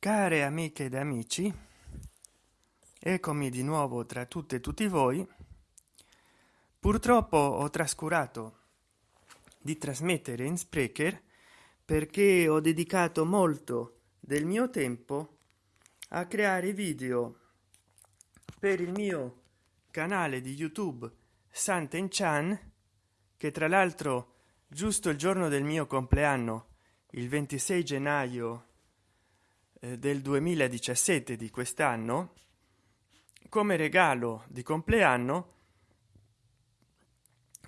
care amiche ed amici eccomi di nuovo tra tutte e tutti voi. Purtroppo ho trascurato di trasmettere in sprecher perché ho dedicato molto del mio tempo a creare video per il mio canale di youtube santen chan che tra l'altro giusto il giorno del mio compleanno il 26 gennaio eh, del 2017 di quest'anno come regalo di compleanno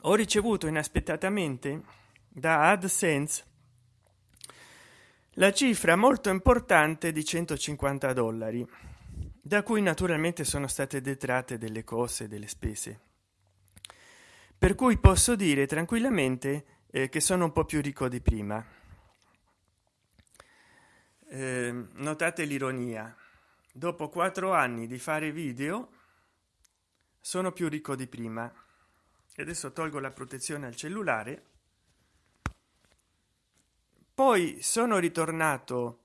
ho ricevuto inaspettatamente da adsense la cifra molto importante di 150 dollari da cui naturalmente sono state detratte delle cose delle spese. Per cui posso dire tranquillamente eh, che sono un po più ricco di prima notate l'ironia. Dopo quattro anni di fare video sono più ricco di prima. E adesso tolgo la protezione al cellulare. Poi sono ritornato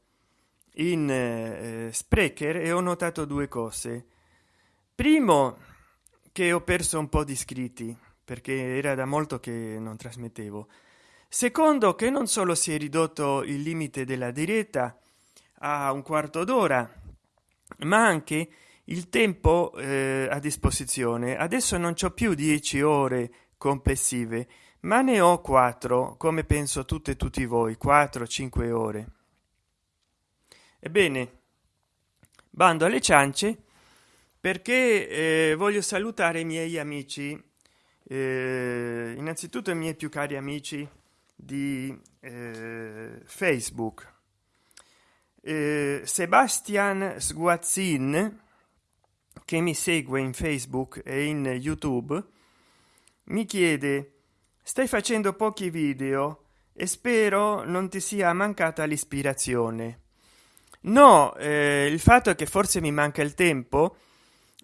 in eh, sprecher e ho notato due cose. Primo che ho perso un po di iscritti perché era da molto che non trasmettevo. Secondo che non solo si è ridotto il limite della diretta a un quarto d'ora ma anche il tempo eh, a disposizione. Adesso non c'ho più 10 ore complessive ma ne ho quattro come penso tutte e tutti voi 4 5 ore. Ebbene bando alle ciance perché eh, voglio salutare i miei amici. Eh, innanzitutto i miei più cari amici di eh, facebook eh, sebastian sguazzin che mi segue in facebook e in youtube mi chiede stai facendo pochi video e spero non ti sia mancata l'ispirazione. No eh, il fatto è che forse mi manca il tempo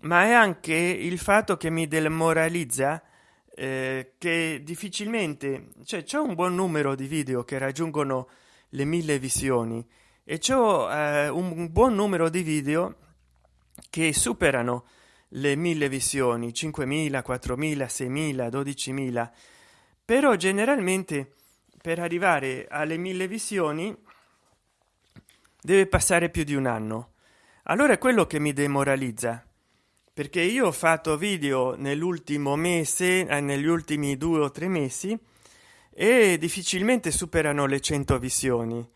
ma è anche il fatto che mi demoralizza eh, che difficilmente cioè c'è un buon numero di video che raggiungono le mille visioni e ciò eh, un buon numero di video che superano le mille visioni 5.000 4.000 6.000 12.000 però generalmente per arrivare alle mille visioni deve passare più di un anno. Allora è quello che mi demoralizza perché io ho fatto video nell'ultimo mese eh, negli ultimi due o tre mesi e difficilmente superano le 100 visioni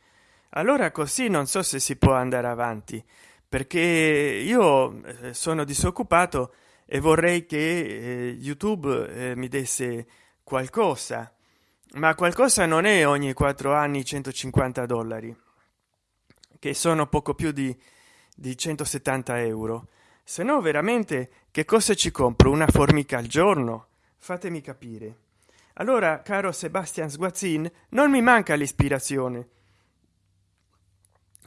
allora così non so se si può andare avanti perché io eh, sono disoccupato e vorrei che eh, youtube eh, mi desse qualcosa ma qualcosa non è ogni quattro anni 150 dollari che sono poco più di di 170 euro. Se no veramente che cosa ci compro? Una formica al giorno? Fatemi capire. Allora caro sebastian sguazzin non mi manca l'ispirazione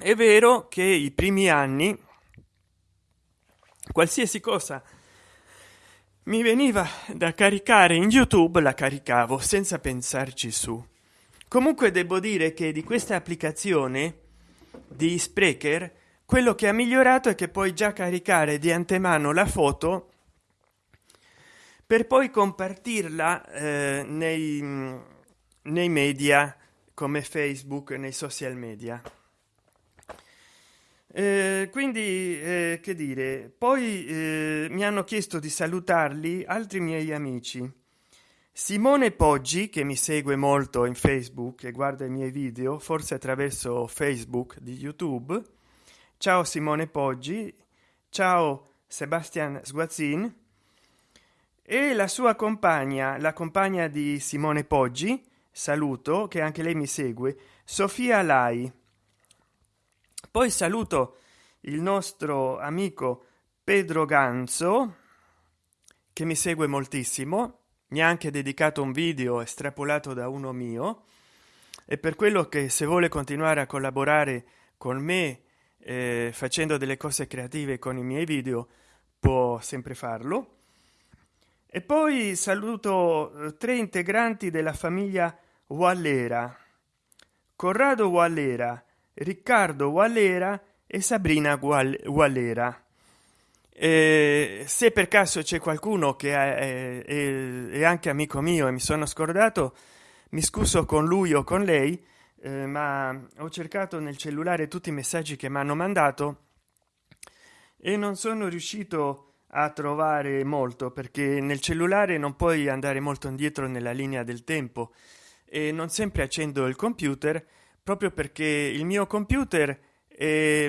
è vero che i primi anni qualsiasi cosa mi veniva da caricare in youtube la caricavo senza pensarci su. Comunque devo dire che di questa applicazione di sprecher quello che ha migliorato è che puoi già caricare di antemano la foto per poi compartirla eh, nei, nei media come facebook nei social media eh, quindi eh, che dire poi eh, mi hanno chiesto di salutarli altri miei amici. Simone poggi che mi segue molto in facebook e guarda i miei video forse attraverso facebook di youtube. Ciao simone poggi. Ciao sebastian sguazzin. E la sua compagna la compagna di simone poggi saluto che anche lei mi segue sofia lai poi saluto il nostro amico pedro ganzo che mi segue moltissimo mi ha anche dedicato un video estrapolato da uno mio e per quello che se vuole continuare a collaborare con me eh, facendo delle cose creative con i miei video può sempre farlo. E poi saluto eh, tre integranti della famiglia wallera. Corrado wallera riccardo wallera e sabrina gualera eh, se per caso c'è qualcuno che è, è, è, anche amico mio e mi sono scordato mi scuso con lui o con lei eh, ma ho cercato nel cellulare tutti i messaggi che mi hanno mandato e non sono riuscito a trovare molto perché nel cellulare non puoi andare molto indietro nella linea del tempo e non sempre accendo il computer proprio perché il mio computer è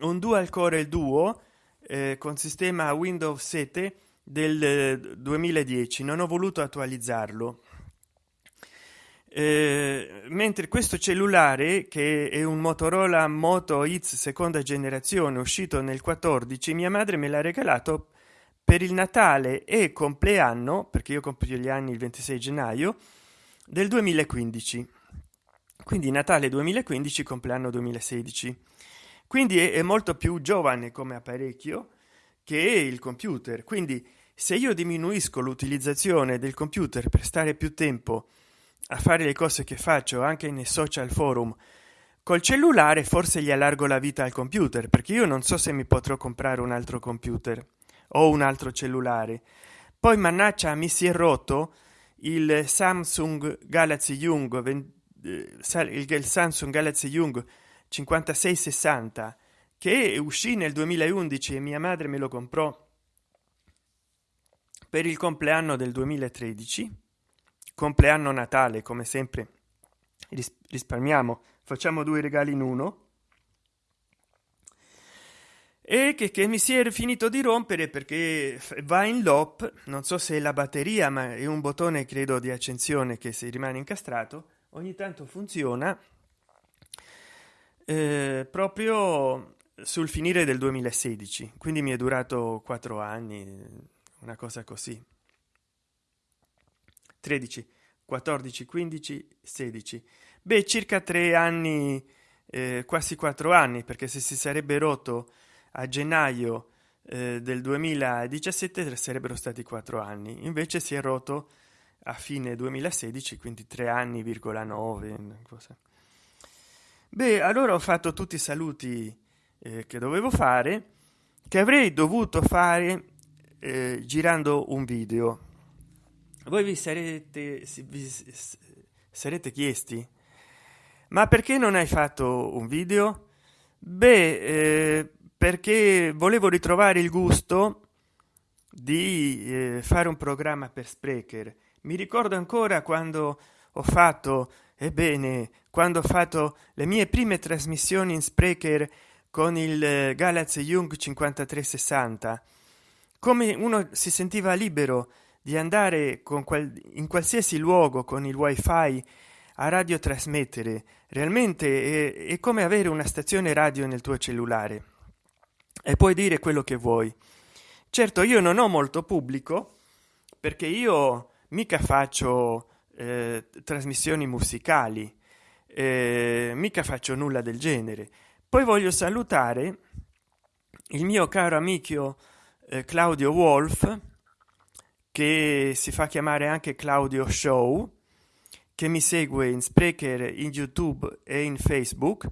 un dual core duo eh, con sistema windows 7 del 2010 non ho voluto attualizzarlo. Eh, mentre questo cellulare che è un motorola moto x seconda generazione uscito nel 14 mia madre me l'ha regalato per il natale e compleanno perché io compio gli anni il 26 gennaio del 2015 quindi natale 2015 compleanno 2016 quindi è, molto più giovane come apparecchio che il computer. Quindi se io diminuisco l'utilizzazione del computer per stare più tempo a fare le cose che faccio anche nei social forum col cellulare forse gli allargo la vita al computer perché io non so se mi potrò comprare un altro computer o un altro cellulare. Poi mannaggia mi si è rotto il samsung galaxy young 20, eh, il samsung galaxy young 5660 che uscì nel 2011 e mia madre me lo comprò per il compleanno del 2013 compleanno natale come sempre risparmiamo facciamo due regali in uno. E che, che, mi si è finito di rompere perché va in lop non so se è la batteria ma è un bottone credo di accensione che se rimane incastrato ogni tanto funziona eh, proprio sul finire del 2016 quindi mi è durato quattro anni una cosa così. 13 14 15 16 beh circa tre anni eh, quasi quattro anni perché se si sarebbe rotto a gennaio eh, del 2017 sarebbero stati quattro anni. Invece si è rotto a fine 2016 quindi tre anni virgola 9 cosa. beh allora ho fatto tutti i saluti eh, che dovevo fare che avrei dovuto fare eh, girando un video. Voi vi sarete vi sarete chiesti ma perché non hai fatto un video? Beh eh, perché volevo ritrovare il gusto di eh, fare un programma per sprecher mi ricordo ancora quando ho fatto ebbene quando ho fatto le mie prime trasmissioni in sprecher con il galaxy young 5360 come uno si sentiva libero di andare con qual in qualsiasi luogo con il wifi a radio trasmettere realmente è, è come avere una stazione radio nel tuo cellulare e puoi dire quello che vuoi. Certo io non ho molto pubblico perché io mica faccio eh, trasmissioni musicali eh, mica faccio nulla del genere. Poi voglio salutare il mio caro amico eh, claudio wolf che si fa chiamare anche claudio show che mi segue in sprecher in youtube e in facebook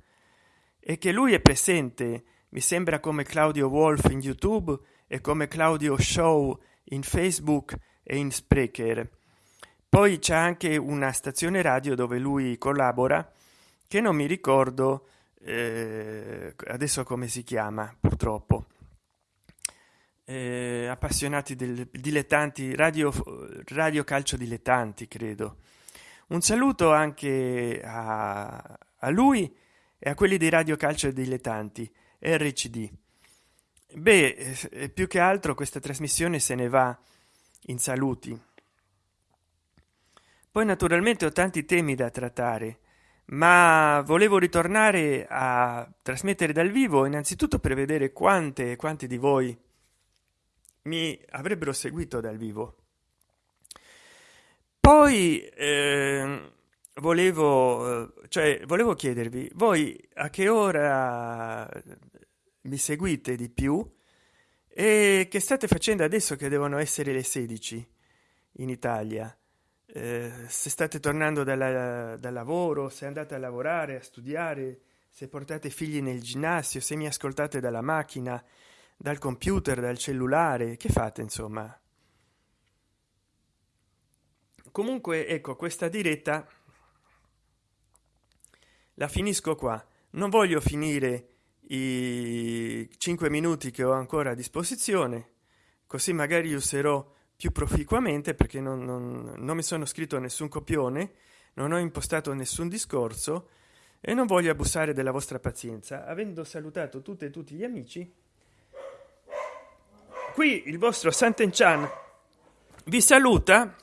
e che lui è presente. Mi sembra come claudio wolf in youtube e come claudio show in facebook e in sprecher poi c'è anche una stazione radio dove lui collabora che non mi ricordo eh, adesso come si chiama purtroppo. Eh, appassionati del dilettanti radio radio calcio dilettanti credo. Un saluto anche a, a lui e a quelli dei radio calcio dilettanti rcd beh eh, più che altro questa trasmissione se ne va in saluti poi naturalmente ho tanti temi da trattare ma volevo ritornare a trasmettere dal vivo innanzitutto per vedere quante quanti di voi mi avrebbero seguito dal vivo. Poi eh, volevo cioè volevo chiedervi voi a che ora mi seguite di più e che state facendo adesso che devono essere le 16 in italia eh, se state tornando dalla, dal lavoro se andate a lavorare a studiare se portate figli nel ginnasio se mi ascoltate dalla macchina dal computer dal cellulare che fate insomma? Comunque ecco questa diretta la finisco qua. Non voglio finire i cinque minuti che ho ancora a disposizione così magari userò più proficuamente perché non, non, non mi sono scritto nessun copione non ho impostato nessun discorso e non voglio abusare della vostra pazienza. Avendo salutato tutte e tutti gli amici qui il vostro Sant'Enchan vi saluta.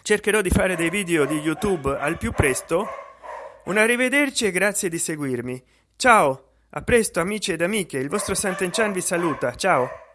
Cercherò di fare dei video di youtube al più presto. Un arrivederci e grazie di seguirmi. Ciao a presto amici ed amiche il vostro Sant'Enchan vi saluta. Ciao